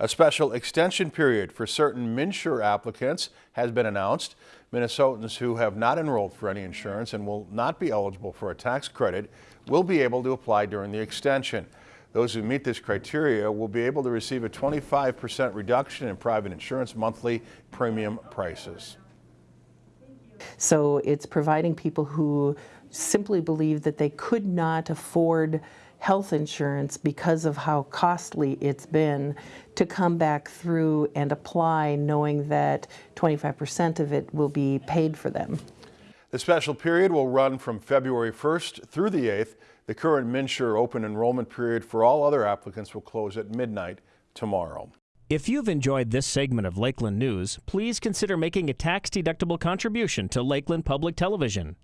A special extension period for certain MNsure applicants has been announced. Minnesotans who have not enrolled for any insurance and will not be eligible for a tax credit will be able to apply during the extension. Those who meet this criteria will be able to receive a 25% reduction in private insurance monthly premium prices. So it's providing people who simply believe that they could not afford health insurance because of how costly it's been to come back through and apply knowing that 25% of it will be paid for them. The special period will run from February 1st through the 8th. The current MNsure open enrollment period for all other applicants will close at midnight tomorrow. If you've enjoyed this segment of Lakeland News, please consider making a tax-deductible contribution to Lakeland Public Television.